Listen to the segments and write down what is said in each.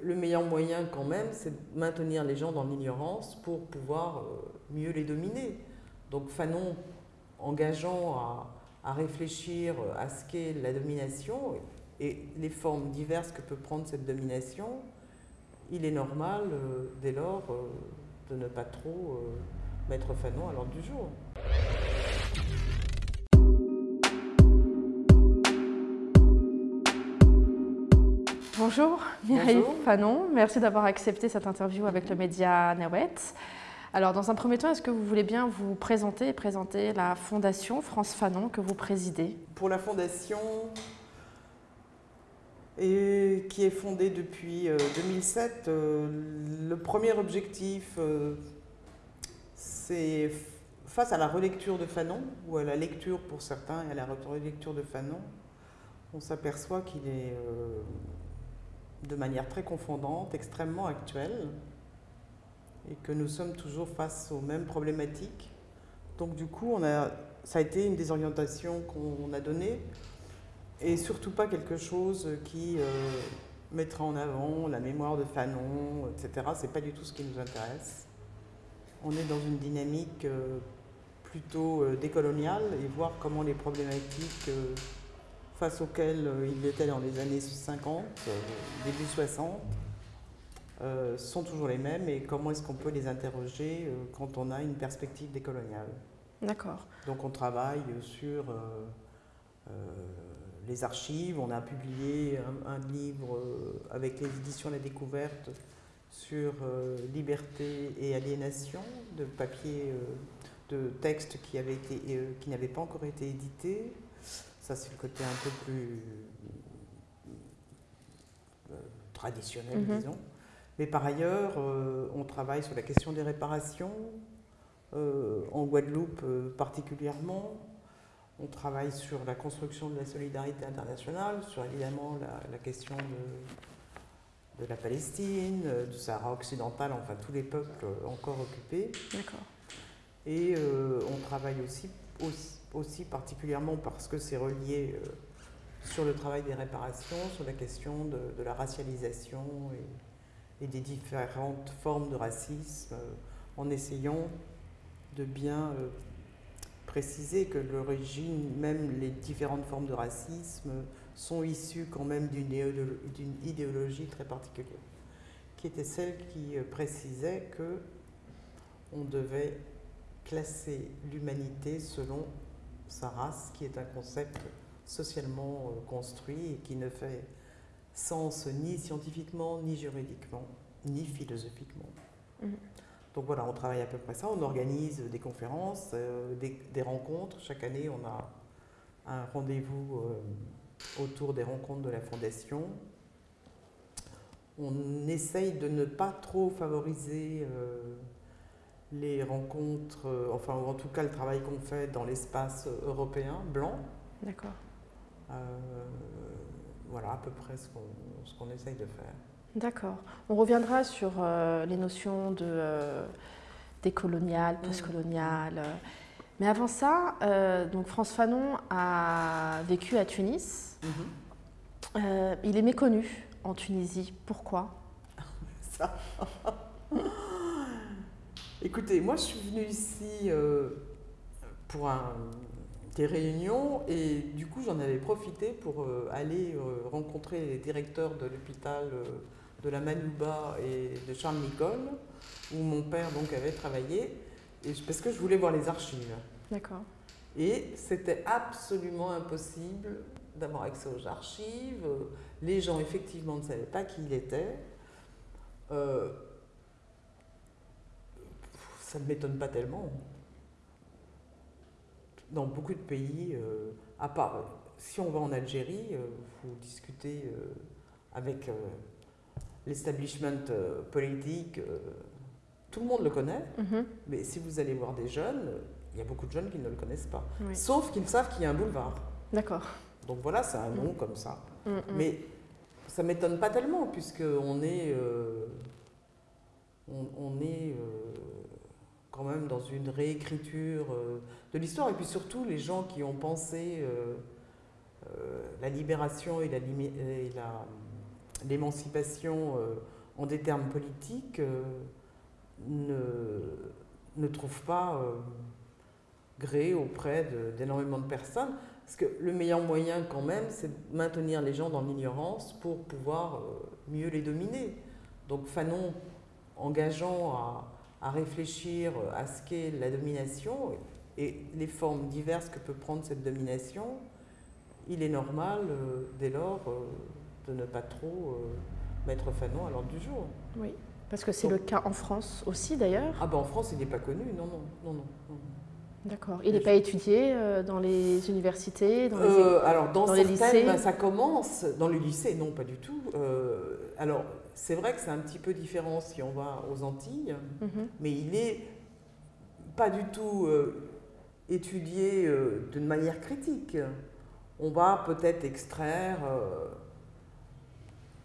Le meilleur moyen quand même, c'est de maintenir les gens dans l'ignorance pour pouvoir euh, mieux les dominer. Donc Fanon, engageant à, à réfléchir à ce qu'est la domination et les formes diverses que peut prendre cette domination, il est normal, euh, dès lors, euh, de ne pas trop euh, mettre Fanon à l'ordre du jour. Bonjour, Mireille Bonjour. Fanon. Merci d'avoir accepté cette interview avec le média Nawet. Alors, dans un premier temps, est-ce que vous voulez bien vous présenter et présenter la Fondation France Fanon que vous présidez? Pour la fondation, et qui est fondée depuis euh, 2007, euh, le premier objectif, euh, c'est face à la relecture de Fanon, ou à la lecture pour certains et à la relecture de Fanon, on s'aperçoit qu'il est euh, de manière très confondante, extrêmement actuel, et que nous sommes toujours face aux mêmes problématiques. Donc du coup, on a, ça a été une des orientations qu'on a données, et surtout pas quelque chose qui euh, mettra en avant la mémoire de Fanon, etc. C'est pas du tout ce qui nous intéresse. On est dans une dynamique euh, plutôt euh, décoloniale et voir comment les problématiques face auxquelles euh, il était dans les années 50, euh, début 60, euh, sont toujours les mêmes et comment est-ce qu'on peut les interroger euh, quand on a une perspective décoloniale. D'accord. Donc on travaille sur euh, euh, les archives, on a publié un, un livre euh, avec les éditions La Découverte sur euh, liberté et aliénation, de papier, euh, de textes qui, euh, n'avaient pas encore été édités. Ça c'est le côté un peu plus euh, traditionnel, Mhm. disons. Mais par ailleurs, euh, on travaille sur la question des réparations, euh, en Guadeloupe particulièrement. On travaille sur la construction de la solidarité internationale, sur évidemment la, la question de, de la Palestine, du Sahara occidental, enfin tous les peuples encore occupés. D'accord. Et euh, on travaille aussi, aussi, aussi particulièrement parce que c'est relié euh, sur le travail des réparations, sur la question de, la racialisation et, des différentes formes de racisme, euh, en essayant de bien euh, préciser que l'origine, même les différentes formes de racisme, sont issues quand même d'une idéolo- d'une idéologie très particulière, qui était celle qui précisait que on devait classer l'humanité selon sa race, qui est un concept socialement euh, construit et qui ne fait sens ni scientifiquement, ni juridiquement, ni philosophiquement. Mhm. Donc voilà, on travaille à peu près ça. On organise des conférences, euh, des, des rencontres. Chaque année, on a un rendez-vous euh, autour des rencontres de la Fondation. On essaye de ne pas trop favoriser euh, les rencontres, euh, enfin, ou en tout cas le travail qu'on fait dans l'espace européen, blanc. D'accord. Euh, voilà à peu près ce qu'on qu'on essaye de faire. D'accord. On reviendra sur euh, les notions de euh, décolonial, Mhm. postcolonial. euh. Mais avant ça, euh, donc France Fanon a vécu à Tunis. Euh, il est méconnu en Tunisie. Pourquoi? Ça. Écoutez, moi je suis venue ici euh, pour un- des réunions et du coup j'en avais profité pour euh, aller euh, rencontrer les directeurs de l'hôpital de la Manouba et de Charles Nicole où mon père donc avait travaillé et parce que je voulais voir les archives. D'accord. Et c'était absolument impossible d'avoir accès aux archives. Les gens, effectivement, ne savaient pas qui il était. Ça ne m'étonne pas tellement. Dans beaucoup de pays, euh, à part si on va en Algérie, euh, vous discutez euh, avec l'establishment politique, tout le monde le connaît. Mhm. Mais si vous allez voir des jeunes, il y a beaucoup de jeunes qui ne le connaissent pas. Oui. Sauf qu'ils savent qu'il y a un boulevard. D'accord. Donc voilà, c'est un nom comme ça. Mm, mm. Mais ça m'étonne pas tellement, puisqu'on est, on, on est euh, quand même dans une réécriture euh, de l'histoire. Et puis surtout, les gens qui ont pensé euh, euh, la libération et l'émancipation en des termes politiques ne, ne trouve pas gré auprès d'énormément de, personnes. Parce que le meilleur moyen quand même, c'est de maintenir les gens dans l'ignorance pour pouvoir mieux les dominer. Donc Fanon, engageant à, à réfléchir à ce qu'est la domination et les formes diverses que peut prendre cette domination, il est normal, euh, dès lors, euh, de ne pas trop euh, mettre Fanon à l'ordre du jour. Oui, parce que c'est le cas en France aussi, d'ailleurs. Ah ben en France, il n'est pas connu, non, non, non, non. D'accord. Il n'est pas étudié dans les universités, dans les, alors dans, les lycées ben, Ça commence. Dans le lycée, non, pas du tout. alors, c'est vrai que c'est un petit peu différent si on va aux Antilles, mhm. mais il n'est pas du tout euh, étudié euh, d'une manière critique. On va peut-être extraire euh,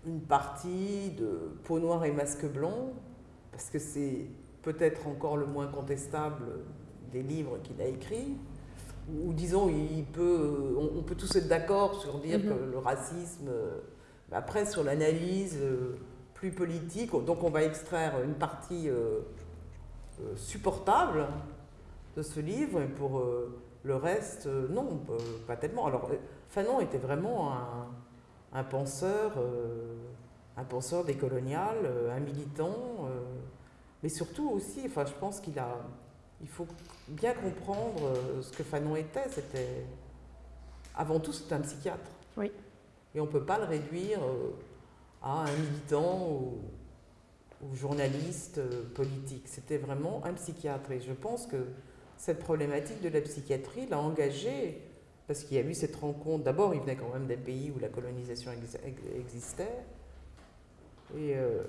une partie de Peau noire et masque blanc, parce que c'est peut-être encore le moins contestable des livres qu'il a écrits. Ou disons, il peut, on, peut tous être d'accord sur dire mhm. que le racisme, après sur l'analyse, plus politique. Donc on va extraire une partie euh, euh, supportable de ce livre, et pour euh, le reste, non, pas tellement. Alors Fanon était vraiment un, penseur, un penseur décolonial, un militant, mais surtout aussi, enfin, je pense qu'il a, il faut bien comprendre ce que Fanon était. C'était, avant tout, c'était un psychiatre. Oui. Et on ne peut pas le réduire à un militant ou, journaliste euh, politique. C'était vraiment un psychiatre. Et je pense que cette problématique de la psychiatrie l'a engagé parce qu'il y a eu cette rencontre. D'abord, il venait quand même d'un pays où la colonisation existait. Et, euh,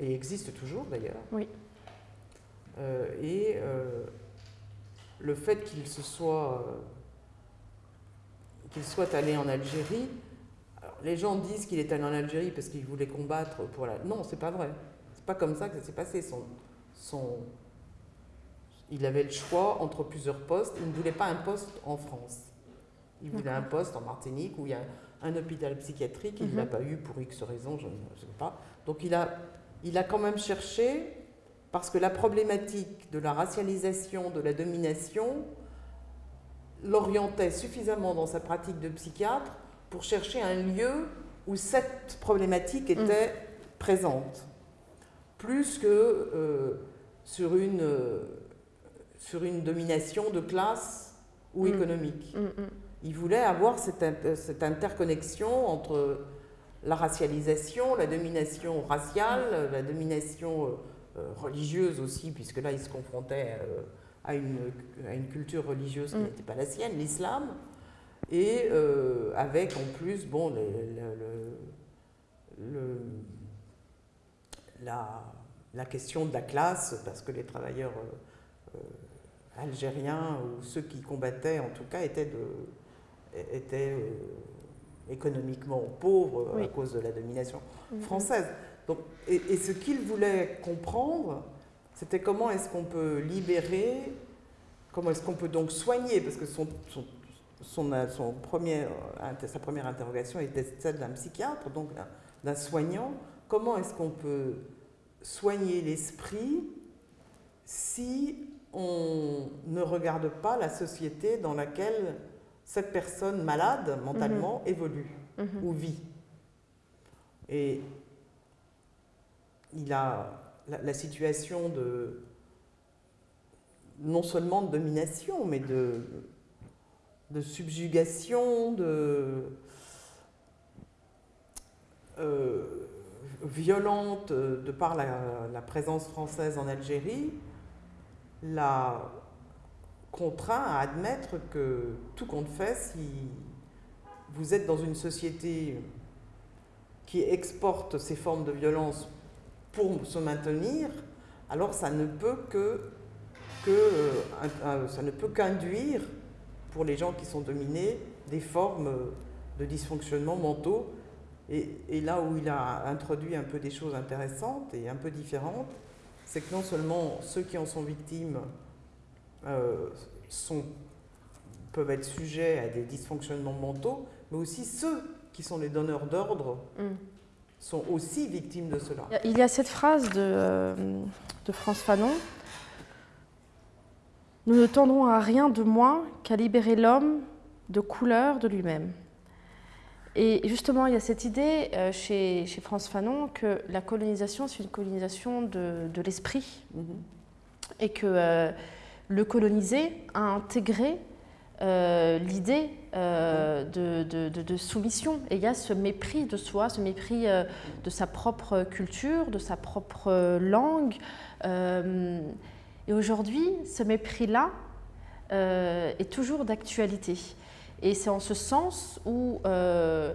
et existe toujours d'ailleurs. Oui. Euh, et le fait qu'il se soit qu'il soit allé en Algérie les gens disent qu'il est allé en Algérie parce qu'il voulait combattre pour la. Non, c'est pas vrai. C'est pas comme ça que ça s'est passé. Son, son... Il avait le choix entre plusieurs postes. Il ne voulait pas un poste en France. Il voulait un poste en Martinique où il y a un hôpital psychiatrique. Il ne l'a mhm. pas eu pour X raisons, je ne sais pas. Donc il a, il a quand même cherché, parce que la problématique de la racialisation, de la domination, l'orientait suffisamment dans sa pratique de psychiatre pour chercher un lieu où cette problématique mm. était présente, plus que euh, sur, une, euh, sur une domination de classe ou mm. économique. Mm, Il voulait avoir cette, cette, interconnexion entre la racialisation, la domination raciale, la domination euh, religieuse aussi, puisque là il se confrontait à une, à une culture religieuse qui n'était pas la sienne, l'islam et euh, avec en plus bon, le, la, la, question de la classe, parce que les travailleurs euh, euh, algériens ou ceux qui combattaient en tout cas étaient, de, étaient économiquement pauvres à cause de la domination mm-hmm. française. Donc, et, ce qu'ils voulaient comprendre, c'était comment est-ce qu'on peut libérer, comment est-ce qu'on peut donc soigner, parce que son, son son, son premier, euh, sa première interrogation était celle d'un psychiatre, donc d'un soignant. Comment est-ce qu'on peut soigner l'esprit si on ne regarde pas la société dans laquelle cette personne malade mentalement mhm. évolue mhm. ou vit? Et il a la, la, situation de non seulement de domination, mais de de subjugation, de euh, violente de par la, présence française en Algérie, l'a contraint à admettre que tout compte fait, si vous êtes dans une société qui exporte ces formes de violence pour se maintenir, alors ça ne peut euh, ça ne peut qu'induire pour les gens qui sont dominés des formes de dysfonctionnement mentaux. Et, là où il a introduit un peu des choses intéressantes et un peu différentes, c'est que non seulement ceux qui en sont victimes euh, sont, peuvent être sujets à des dysfonctionnements mentaux, mais aussi ceux qui sont les donneurs d'ordre mm. sont aussi victimes de cela. Il y a cette phrase de, euh, de France Fanon. Nous ne tendrons à rien de moins qu'à libérer l'homme de couleur de lui-même. Et justement, il y a cette idée euh, chez, chez, France Fanon que la colonisation, c'est une colonisation de, de l'esprit. Et que euh, le colonisé a intégré euh, l'idée de, de, soumission. Et il y a ce mépris de soi, ce mépris de sa propre culture, de sa propre langue. Et aujourd'hui, ce mépris-là est toujours d'actualité. Et c'est en ce sens où euh,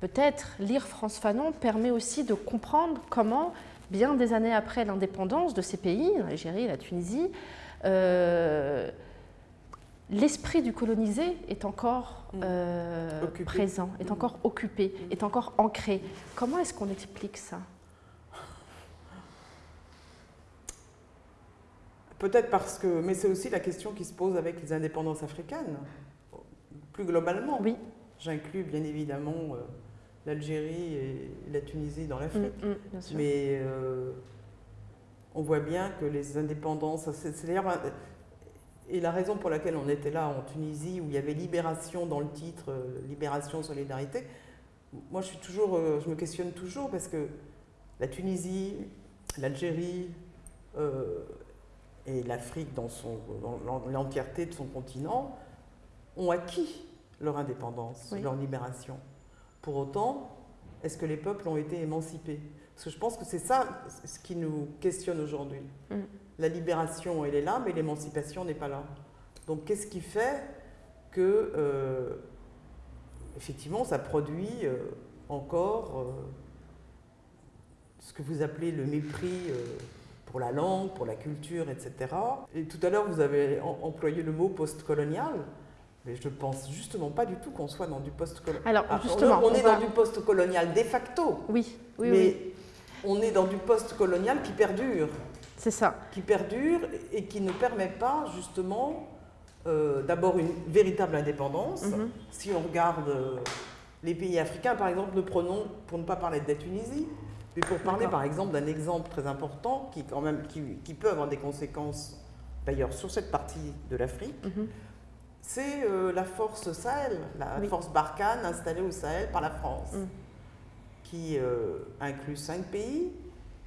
peut-être lire France Fanon permet aussi de comprendre comment, bien des années après l'indépendance de ces pays, l'Algérie, la Tunisie, euh, l'esprit du colonisé est encore mm. euh, présent, est mm. encore occupé, mm. est encore ancré. Comment est-ce qu'on explique ça? Peut-être parce que, mais c'est aussi la question qui se pose avec les indépendances africaines plus globalement. Oui. J'inclus bien évidemment euh, l'Algérie et la Tunisie dans l'Afrique. Mm, mm, Mais euh, on voit bien que les indépendances, c'est d'ailleurs et la raison pour laquelle on était là en Tunisie, où il y avait libération dans le titre, euh, libération, solidarité, moi je suis toujours, je me questionne toujours parce que la Tunisie, l'Algérie et l'Afrique dans, dans l'entièreté de son continent ont acquis leur indépendance, leur libération. Pour autant, est-ce que les peuples ont été émancipés? Parce que je pense que c'est ça ce qui nous questionne aujourd'hui. Mm. La libération, elle est là, mais l'émancipation n'est pas là. Donc qu'est-ce qui fait que, euh, effectivement, ça produit euh, encore euh, ce que vous appelez le mépris pour la langue, pour la culture, etc. Et tout à l'heure, vous avez employé le mot postcolonial. Mais je ne pense justement pas du tout qu'on soit dans du post-colonial. Alors, ah, justement. On, est dans du post-colonial de facto. Oui, oui, mais on est dans du post-colonial qui perdure. C'est ça. Qui perdure et qui ne permet pas, justement, euh, d'abord une véritable indépendance. Mhm. Si on regarde euh, les pays africains, par exemple, ne prenons, pour ne pas parler de la Tunisie, mais pour parler, par exemple, d'un exemple très important qui, quand même, qui, peut avoir des conséquences, d'ailleurs, sur cette partie de l'Afrique. Mhm c'est euh, la force Sahel, la force Barkhane installée au Sahel par la France, mm. qui euh, inclut cinq pays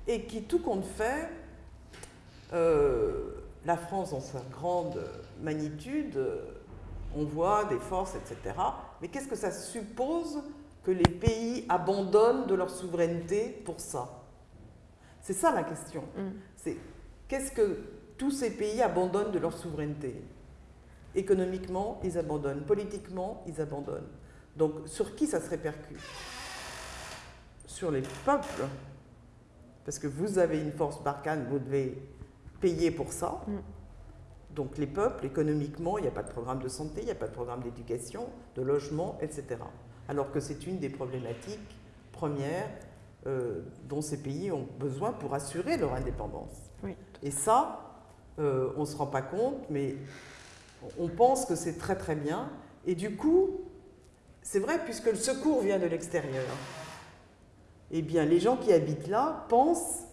et qui, tout compte fait, euh, la France dans sa grande magnitude, on voit des forces, etc. Mais qu'est-ce que ça suppose que les pays abandonnent de leur souveraineté pour ça C'est ça la question. Mm. C'est qu'est-ce que tous ces pays abandonnent de leur souveraineté? Économiquement, ils abandonnent. Politiquement, ils abandonnent. Donc, sur qui ça se répercute? Sur les peuples. Parce que vous avez une force Barkhane, vous devez payer pour ça. Mm. Donc, les peuples, économiquement, il n'y a pas de programme de santé, il n'y a pas de programme d'éducation, de logement, etc. Alors que c'est une des problématiques premières euh, dont ces pays ont besoin pour assurer leur indépendance. Et ça, euh, on ne se rend pas compte, mais on pense que c'est très très bien. Et du coup, c'est vrai, puisque le secours vient de l'extérieur, eh bien, les gens qui habitent là pensent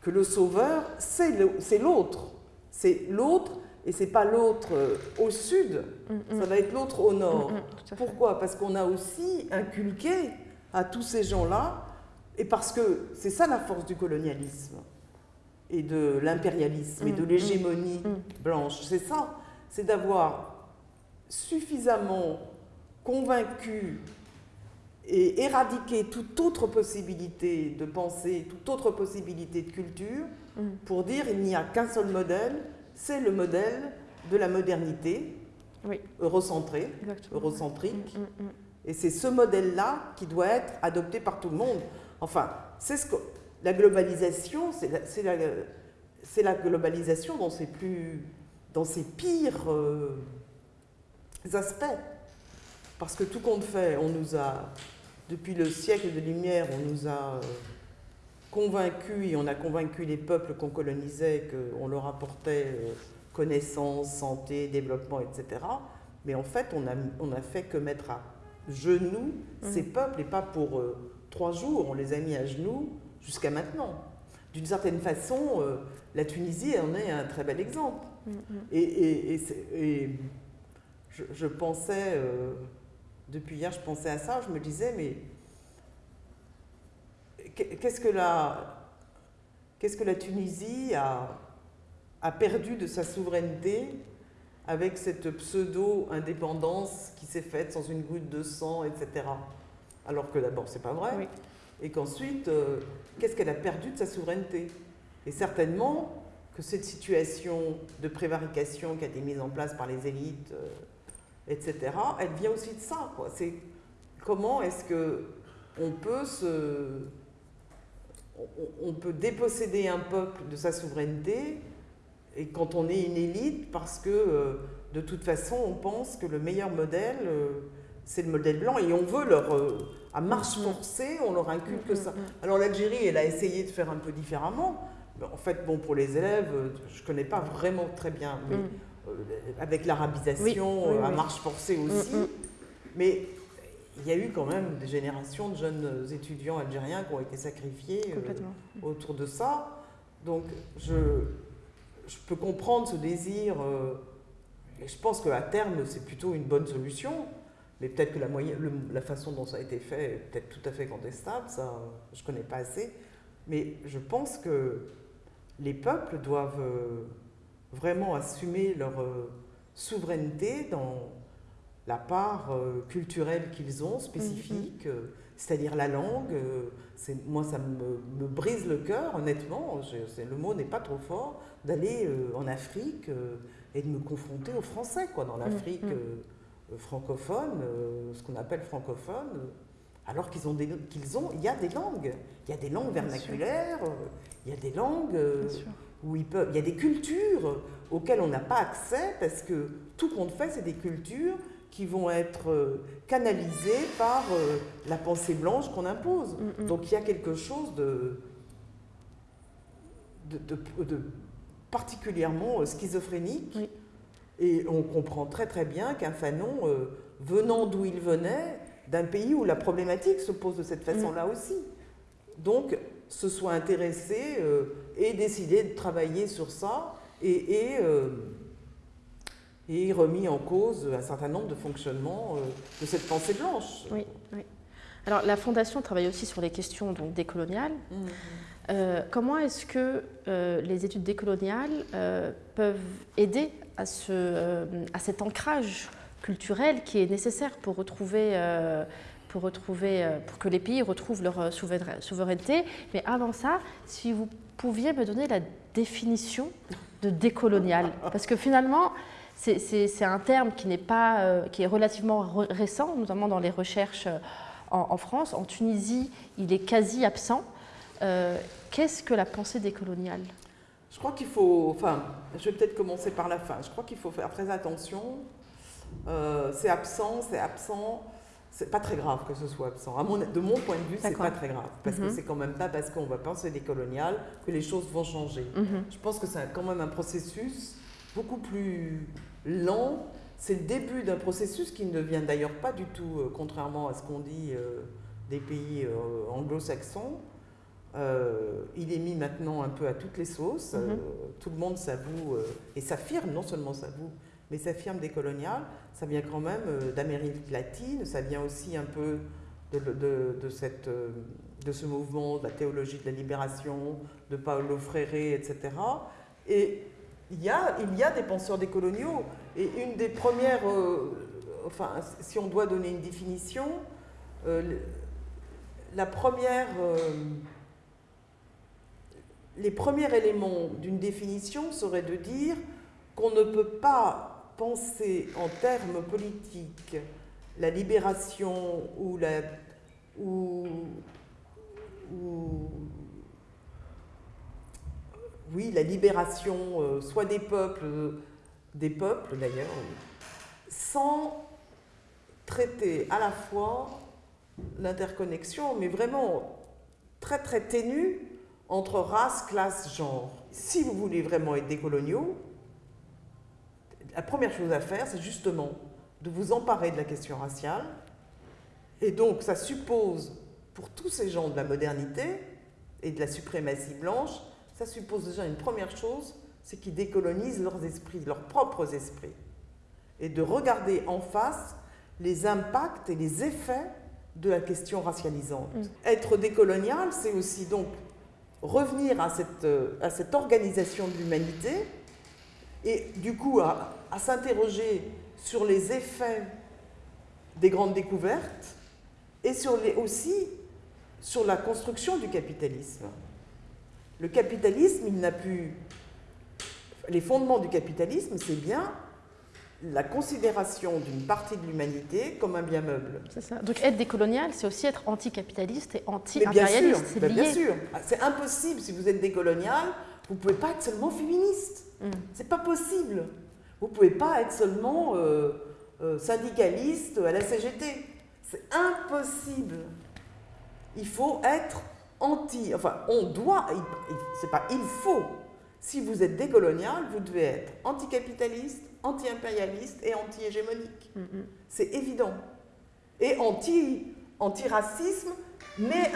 que le sauveur, c'est l'autre. C'est l'autre, et c'est pas l'autre euh, au sud, mm, mm. ça va être l'autre au nord. Mm, Pourquoi? Parce qu'on a aussi inculqué à tous ces gens-là, et parce que c'est ça la force du colonialisme et de l'impérialisme et de l'hégémonie blanche. C'est ça c'est d'avoir suffisamment convaincu et éradiqué toute autre possibilité de pensée, toute autre possibilité de culture, pour dire il n'y a qu'un seul modèle, c'est le modèle de la modernité, oui. eurocentrée, eurocentrique. Mm, mm, et c'est ce modèle-là qui doit être adopté par tout le monde. Enfin, c'est ce que la globalisation, c'est la, la, la, globalisation dans ses plus dans ses pires euh, aspects. Parce que tout compte fait, on nous a, depuis le siècle de lumière, on nous a euh, convaincus et on a convaincu les peuples qu'on colonisait qu'on leur apportait euh, connaissance, santé, développement, etc. Mais en fait, on a, on a fait que mettre à genoux mmh. ces peuples et pas pour trois jours, on les a mis à genoux jusqu'à maintenant. D'une certaine façon, euh, la Tunisie en est un très bel exemple. Mm, mm. Et, je, pensais, euh, depuis hier, je pensais à ça, je me disais, mais qu'est-ce que la, qu'est-ce que la Tunisie a, a perdu de sa souveraineté avec cette pseudo-indépendance qui s'est faite sans une goutte de sang, etc. Alors que d'abord, c'est pas vrai. Et qu'ensuite, euh, qu'est-ce qu'elle a perdu de sa souveraineté? Et certainement que cette situation de prévarication qui a été mise en place par les élites, euh, etc., elle vient aussi de ça. C'est comment est-ce que on peut se, on peut déposséder un peuple de sa souveraineté et quand on est une élite, parce que euh, de toute façon, on pense que le meilleur modèle, euh, c'est le modèle blanc, et on veut leur, euh, à marche mm-hmm. forcée, on leur inculque mm-hmm. ça. Alors l'Algérie, elle a essayé de faire un peu différemment. En fait, bon, pour les élèves, je ne connais pas vraiment très bien, mais mm. avec l'arabisation, à marche forcée aussi. Mm-hmm. Mais il y a eu quand même des générations de jeunes étudiants algériens qui ont été sacrifiés autour de ça. Donc, je, je peux comprendre ce désir, euh, et je pense qu'à terme, c'est plutôt une bonne solution, mais peut-être que la, la, façon dont ça a été fait est peut-être tout à fait contestable, ça, je ne connais pas assez, mais je pense que les peuples doivent euh, vraiment assumer leur euh, souveraineté dans la part culturelle qu'ils ont, spécifique, mm-hmm. c'est-à-dire la langue. moi, ça me, me, brise le cœur, honnêtement, le mot n'est pas trop fort, d'aller euh, en Afrique euh, et de me confronter aux Français, quoi, dans l'Afrique mm. Euh, francophone, ce qu'on appelle francophone, alors qu'ils ont, qu'ils ont, il y a des langues, il y a des langues vernaculaires, il y a des langues où ils peuvent, il y a des cultures auxquelles on n'a pas accès parce que tout compte fait, c'est des cultures qui vont être canalisées par la pensée blanche qu'on impose. Mm, Donc il y a quelque chose de, de, de particulièrement euh, schizophrénique. Et on comprend très très bien qu'un Fanon, euh, venant d'où il venait, d'un pays où la problématique se pose de cette façon-là mm. aussi. Donc, se soit intéressé euh, et décidé de travailler sur ça et, et, remis en cause un certain nombre de fonctionnements de cette pensée blanche. Oui, oui. Alors, la Fondation travaille aussi sur les questions donc, décoloniales. Mm. Euh, comment est-ce que euh, les études décoloniales euh, peuvent aider à, ce, à, cet ancrage culturel qui est nécessaire pour retrouver, pour, retrouver pour que les pays retrouvent leur souveraineté? Mais avant ça, si vous pouviez me donner la définition de décolonial, parce que finalement, c'est un terme qui, n'est pas, qui est relativement récent, notamment dans les recherches en, en France. En Tunisie, il est quasi absent. Euh, qu'est-ce que la pensée décoloniale Je crois qu'il faut, enfin, je vais peut-être commencer par la fin. Je crois qu'il faut faire très attention. Euh, c'est absent, c'est absent. C'est pas très grave que ce soit absent. de mon point de vue, c'est pas très grave. Parce que mhm. c'est quand même pas parce qu'on va penser décolonial que les choses vont changer. Mhm. Je pense que c'est quand même un processus beaucoup plus lent. C'est le début d'un processus qui ne vient d'ailleurs pas du tout, euh, contrairement à ce qu'on dit des pays anglo-saxons. Euh, il est mis maintenant un peu à toutes les sauces. Euh, mhm. tout le monde s'avoue euh, et s'affirme, non seulement s'avoue, mais s'affirme des coloniales. Ça vient quand même d'Amérique latine, ça vient aussi un peu de, cette, de ce mouvement de la théologie de la libération, de Paolo Freire, etc. Et il y a, il y a des penseurs décoloniaux. Et une des premières, enfin, si on doit donner une définition, la première les premiers éléments d'une définition seraient de dire qu'on ne peut pas penser en termes politiques la libération ou la ou, oui la libération euh, soit des peuples des peuples d'ailleurs sans traiter à la fois l'interconnexion mais vraiment très très ténue entre race, classe, genre. Si vous voulez vraiment être décoloniaux, la première chose à faire, c'est justement de vous emparer de la question raciale. Et donc, ça suppose pour tous ces gens de la modernité et de la suprématie blanche, ça suppose déjà une première chose, c'est qu'ils décolonisent leurs esprits, leurs propres esprits. Et de regarder en face les impacts et les effets de la question racialisante. Mm. Être décolonial, c'est aussi donc revenir à cette, euh, à cette organisation de l'humanité et du coup à, à s'interroger sur les effets des grandes découvertes et sur les, aussi sur la construction du capitalisme. Le capitalisme, il n'a pu... Les fondements du capitalisme, c'est bien la considération d'une partie de l'humanité comme un bien meuble. C'est ça. Donc être décolonial, c'est aussi être anticapitaliste et anti-impérialiste. C'est bien sûr. C'est impossible si vous êtes décolonial, vous ne pouvez pas être seulement féministe. Ce mm. C'est pas possible. Vous ne pouvez pas être seulement euh, euh, syndicaliste à la CGT. C'est impossible. Il faut être anti. Enfin, on doit. C'est pas il faut. Si vous êtes décolonial, vous devez être anticapitaliste, anti-impérialiste et anti-hégémonique. Mm, mm. C'est évident. Et anti, anti-racisme, mais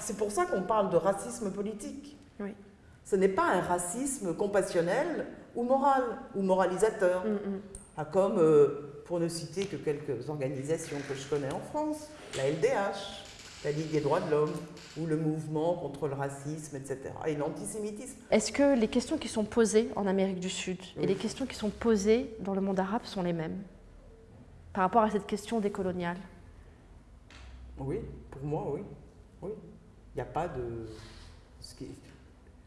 c'est pour ça qu'on parle de racisme politique. Oui. Ce n'est pas un racisme compassionnel ou moral, ou moralisateur. Mm, ah, comme, euh, pour ne citer que quelques organisations que je connais en France, la LDH, la Ligue des droits de l'homme, ou le mouvement contre le racisme, etc. Et l'antisémitisme. Est-ce que les questions qui sont posées en Amérique du Sud et les questions qui sont posées dans le monde arabe sont les mêmes par rapport à cette question décoloniale Oui, pour moi, oui. oui. Il n'y a pas de...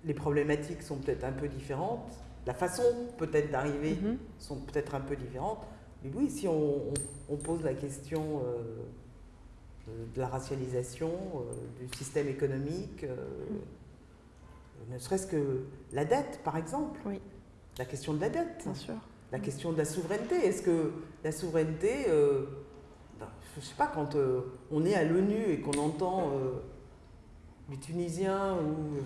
Les problématiques sont peut-être un peu différentes, la façon peut-être d'arriver mm-hmm. sont peut-être un peu différentes, mais oui, si on, pose la question... Euh, de la racialisation, euh, du système économique, euh, ne serait-ce que la dette, par exemple. Oui. La question de la dette. Bien sûr. La question de la souveraineté. Est-ce que la souveraineté, ben, je ne sais pas, quand on est à l'ONU et qu'on entend les Tunisiens ou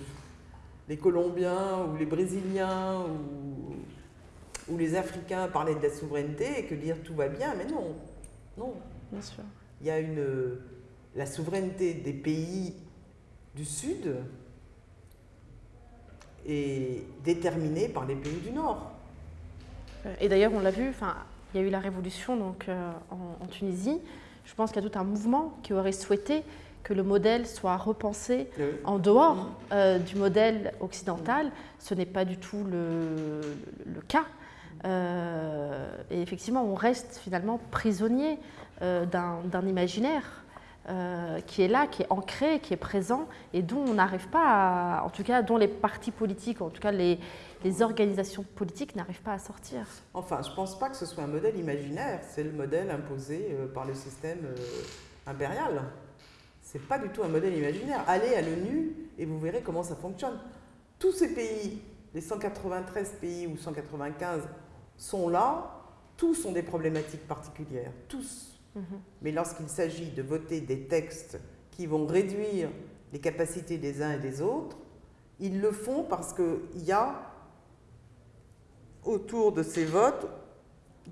les Colombiens ou les Brésiliens ou, ou les Africains parler de la souveraineté et que dire tout va bien, mais non, non. Bien sûr il y a une, la souveraineté des pays du Sud est déterminée par les pays du Nord. Et d'ailleurs, on l'a vu, enfin, il y a eu la révolution donc, euh, en, Tunisie. Je pense qu'il y a tout un mouvement qui aurait souhaité que le modèle soit repensé en dehors euh, du modèle occidental. Ce n'est pas du tout le, cas. Euh, et effectivement, on reste finalement prisonnier euh, d'un imaginaire euh, qui est là, qui est ancré, qui est présent et dont on n'arrive pas en tout cas, dont les partis politiques, en tout cas les, les organisations politiques n'arrivent pas à sortir. Enfin, je ne pense pas que ce soit un modèle imaginaire, c'est le modèle imposé par le système impérial. C'est pas du tout un modèle imaginaire. Allez à l'ONU et vous verrez comment ça fonctionne. Tous ces pays, les 193 pays ou 195, sont là, tous ont des problématiques particulières, tous. Mhm. Mais lorsqu'il s'agit de voter des textes qui vont réduire les capacités des uns et des autres, ils le font parce qu'il y a autour de ces votes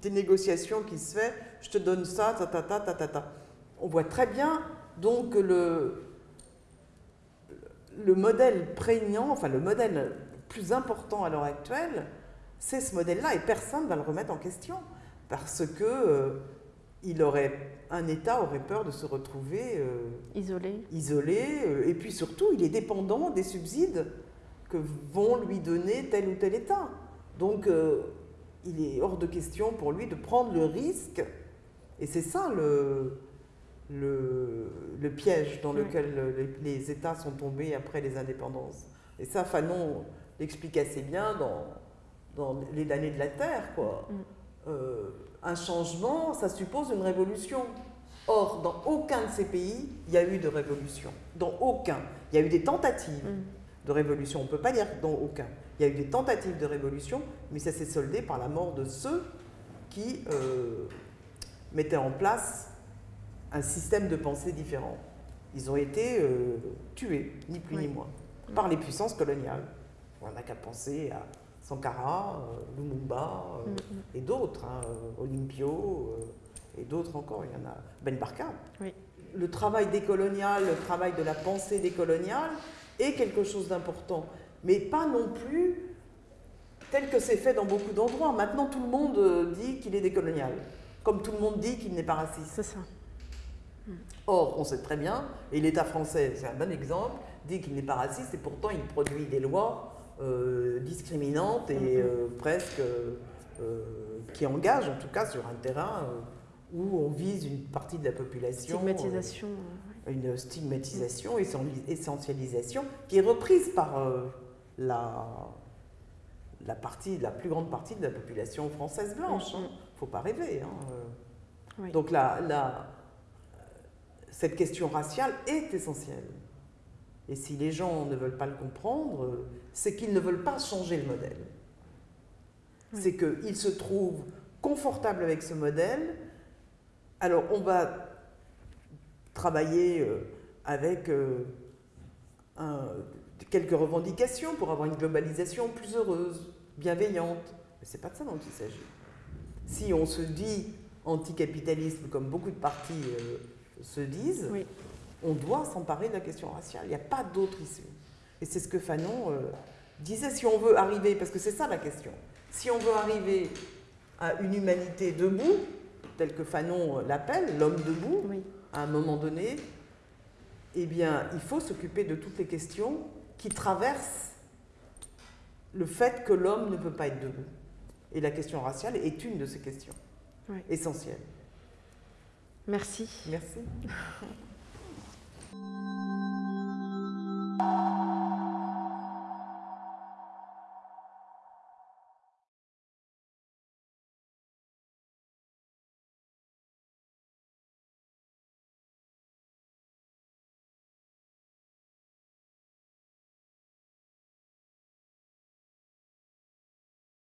des négociations qui se font. Je te donne ça, ta ta ta ta ta ta. On voit très bien donc le, le modèle prégnant, enfin le modèle plus important à l'heure actuelle, c'est ce modèle-là et personne ne va le remettre en question parce que euh, il aurait, un État aurait peur de se retrouver euh, isolé. isolé euh, et puis surtout, il est dépendant des subsides que vont lui donner tel ou tel État. Donc, il est hors de question pour lui de prendre le risque, et c'est ça le, le, piège dans lequel les, États sont tombés après les indépendances. Et ça, Fanon l'explique assez bien dans, dans Les années de la Terre, quoi. Mm un changement, ça suppose une révolution. Or, dans aucun de ces pays, il y a eu de révolution. Dans aucun. Il y a eu des tentatives mm. de révolution. On ne peut pas dire dans aucun. Il y a eu des tentatives de révolution, mais ça s'est soldé par la mort de ceux qui euh, mettaient en place un système de pensée différent. Ils ont été euh, tués, ni plus ni moins, par les puissances coloniales. On n'a qu'à penser à Sankara, euh, Lumumba euh, mm, mm. et d'autres, hein, euh, Olympio et d'autres encore. Il y en a Ben Barka. Oui. le travail décolonial, le travail de la pensée décoloniale est quelque chose d'important, mais pas non plus tel que c'est fait dans beaucoup d'endroits. Maintenant, tout le monde dit qu'il est décolonial, comme tout le monde dit qu'il n'est pas raciste. C'est ça. Or, on sait très bien, et l'État français, c'est un bon exemple, dit qu'il n'est pas raciste et pourtant il produit des lois euh, discriminantes et Mhm. euh, presque euh, qui engagent, en tout cas, sur un terrain où on vise une partie de la population. Stigmatisation. une stigmatisation, essen- essentialisation, qui est reprise par la, la, partie, la plus grande partie de la population française blanche. Mhm. Il ne faut pas rêver. hein. Oui. Donc la, la- cette question raciale est essentielle. Et si les gens ne veulent pas le comprendre, c'est qu'ils ne veulent pas changer le modèle. Oui. C'est qu'ils se trouvent confortables avec ce modèle. Alors on va travailler euh, avec euh, un- quelques revendications pour avoir une globalisation plus heureuse, bienveillante. Mais ce n'est pas de ça dont il s'agit. Si on se dit anticapitalisme, comme beaucoup de partis euh, se disent, Oui. On doit s'emparer de la question raciale. Il n'y a pas d'autre issue. Et c'est ce que Fanon euh, disait, si on veut arriver, parce que c'est ça la question, si on veut arriver à une humanité debout, telle que Fanon euh, l'appelle, l'homme debout, Oui. à un moment donné, eh bien, il faut s'occuper de toutes les questions qui traversent le fait que l'homme ne peut pas être debout. Et la question raciale est une de ces questions Oui. essentielles. Merci. Merci. you